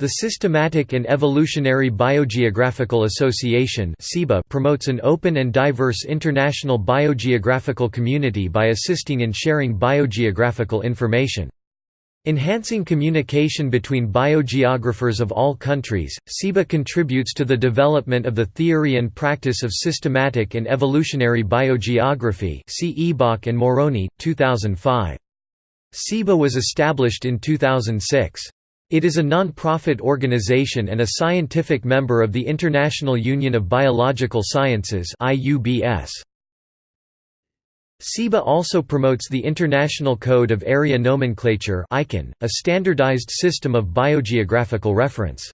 The Systematic and Evolutionary Biogeographical Association promotes an open and diverse international biogeographical community by assisting in sharing biogeographical information. Enhancing communication between biogeographers of all countries, SEBA contributes to the development of the theory and practice of systematic and evolutionary biogeography see and Morrone, 2005. SEBA was established in 2006. It is a non-profit organization and a scientific member of the International Union of Biological Sciences SEBA also promotes the International Code of Area Nomenclature a standardized system of biogeographical reference.